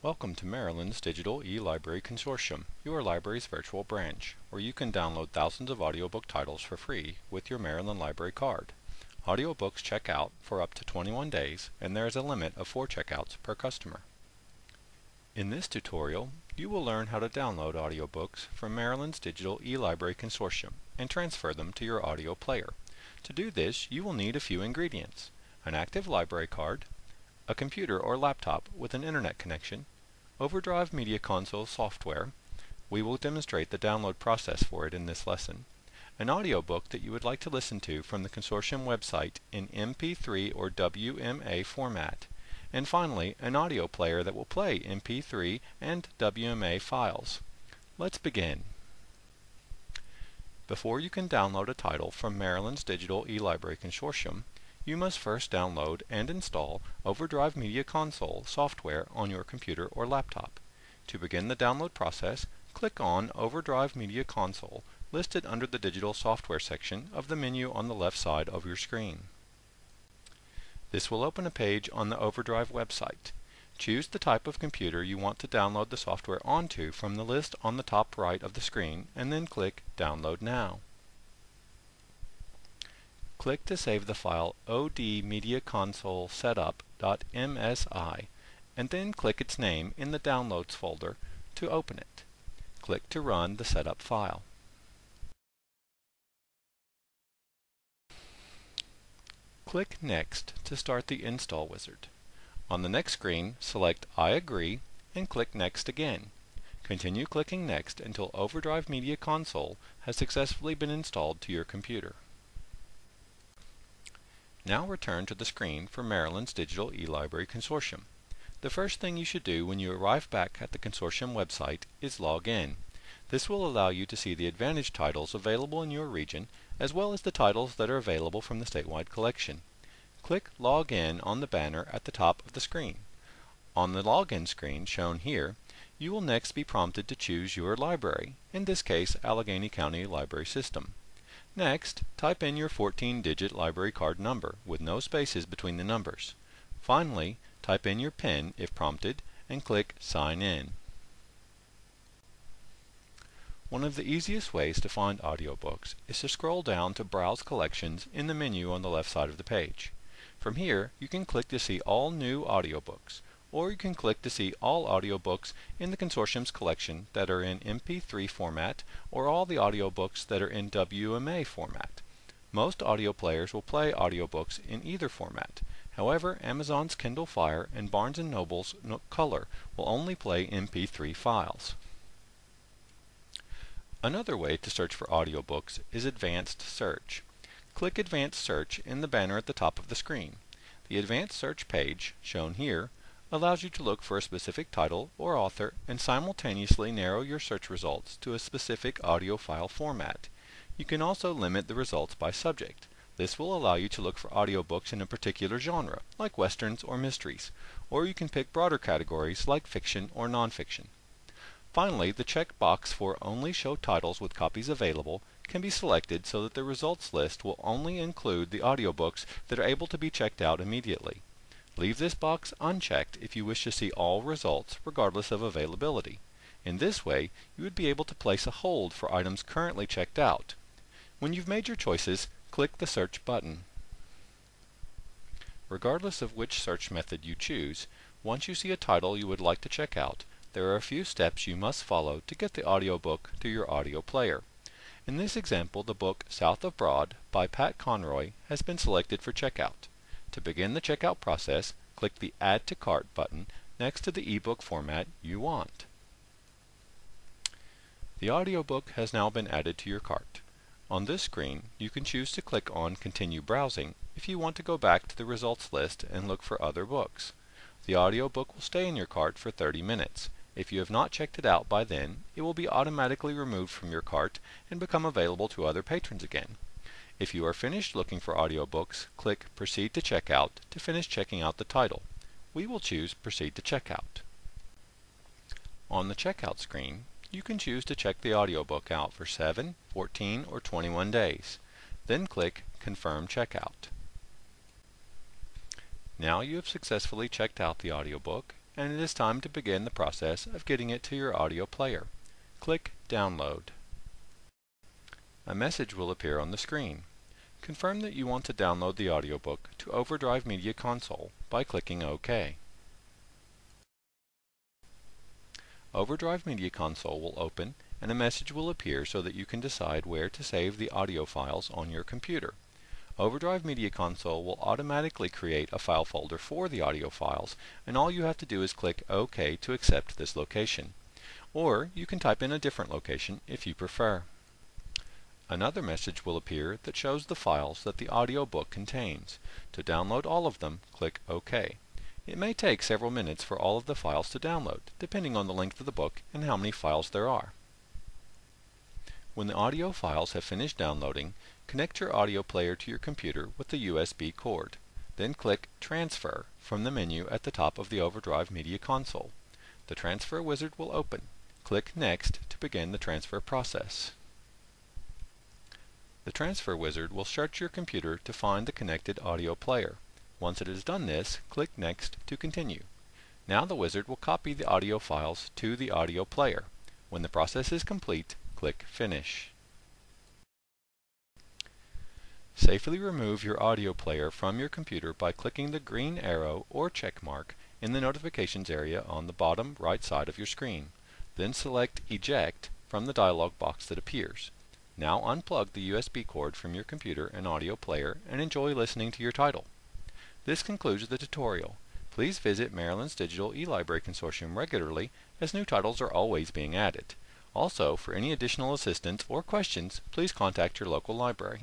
Welcome to Maryland's Digital E-Library Consortium, your library's virtual branch, where you can download thousands of audiobook titles for free with your Maryland Library card. Audiobooks check out for up to 21 days, and there is a limit of 4 checkouts per customer. In this tutorial, you will learn how to download audiobooks from Maryland's Digital E-Library Consortium and transfer them to your audio player. To do this, you will need a few ingredients. An active library card, a computer or laptop with an internet connection, Overdrive Media Console software, we will demonstrate the download process for it in this lesson, an audiobook that you would like to listen to from the consortium website in MP3 or WMA format, and finally an audio player that will play MP3 and WMA files. Let's begin. Before you can download a title from Maryland's Digital E-Library Consortium, you must first download and install Overdrive Media Console software on your computer or laptop. To begin the download process, click on Overdrive Media Console listed under the Digital Software section of the menu on the left side of your screen. This will open a page on the Overdrive website. Choose the type of computer you want to download the software onto from the list on the top right of the screen and then click Download Now. Click to save the file odmediaconsolesetup.msi and then click its name in the Downloads folder to open it. Click to run the setup file. Click Next to start the install wizard. On the next screen, select I agree and click Next again. Continue clicking Next until Overdrive Media Console has successfully been installed to your computer. Now return to the screen for Maryland's Digital E-Library Consortium. The first thing you should do when you arrive back at the consortium website is log in. This will allow you to see the Advantage titles available in your region as well as the titles that are available from the statewide collection. Click Log In on the banner at the top of the screen. On the login screen shown here, you will next be prompted to choose your library, in this case Allegany County Library System. Next, type in your 14-digit library card number with no spaces between the numbers. Finally, type in your PIN if prompted and click Sign In. One of the easiest ways to find audiobooks is to scroll down to Browse Collections in the menu on the left side of the page. From here, you can click to see all new audiobooks, or you can click to see all audiobooks in the consortium's collection that are in MP3 format or all the audiobooks that are in WMA format. Most audio players will play audiobooks in either format. However, Amazon's Kindle Fire and Barnes & Noble's Nook Color will only play MP3 files. Another way to search for audiobooks is Advanced Search. Click Advanced Search in the banner at the top of the screen. The Advanced Search page, shown here, allows you to look for a specific title or author and simultaneously narrow your search results to a specific audio file format. You can also limit the results by subject. This will allow you to look for audiobooks in a particular genre, like westerns or mysteries, or you can pick broader categories like fiction or nonfiction. Finally, the checkbox for Only Show Titles with Copies Available can be selected so that the results list will only include the audiobooks that are able to be checked out immediately. Leave this box unchecked if you wish to see all results regardless of availability. In this way, you would be able to place a hold for items currently checked out. When you've made your choices, click the Search button. Regardless of which search method you choose, once you see a title you would like to check out, there are a few steps you must follow to get the audiobook to your audio player. In this example, the book South of Broad by Pat Conroy has been selected for checkout. To begin the checkout process, click the Add to Cart button next to the ebook format you want. The audiobook has now been added to your cart. On this screen, you can choose to click on Continue Browsing if you want to go back to the results list and look for other books. The audiobook will stay in your cart for 30 minutes. If you have not checked it out by then, it will be automatically removed from your cart and become available to other patrons again. If you are finished looking for audiobooks, click Proceed to Checkout to finish checking out the title. We will choose Proceed to Checkout. On the checkout screen, you can choose to check the audiobook out for 7, 14, or 21 days. Then click Confirm Checkout. Now you have successfully checked out the audiobook and it is time to begin the process of getting it to your audio player. Click Download. A message will appear on the screen. Confirm that you want to download the audiobook to Overdrive Media Console by clicking OK. Overdrive Media Console will open and a message will appear so that you can decide where to save the audio files on your computer. Overdrive Media Console will automatically create a file folder for the audio files and all you have to do is click OK to accept this location. Or you can type in a different location if you prefer. Another message will appear that shows the files that the audiobook contains. To download all of them, click OK. It may take several minutes for all of the files to download, depending on the length of the book and how many files there are. When the audio files have finished downloading, connect your audio player to your computer with the USB cord. Then click Transfer from the menu at the top of the Overdrive Media Console. The Transfer wizard will open. Click Next to begin the transfer process. The Transfer wizard will search your computer to find the connected audio player. Once it has done this, click Next to continue. Now the wizard will copy the audio files to the audio player. When the process is complete, click Finish. Safely remove your audio player from your computer by clicking the green arrow or check mark in the notifications area on the bottom right side of your screen. Then select Eject from the dialog box that appears. Now unplug the USB cord from your computer and audio player and enjoy listening to your title. This concludes the tutorial. Please visit Maryland's Digital eLibrary Consortium regularly as new titles are always being added. Also, for any additional assistance or questions, please contact your local library.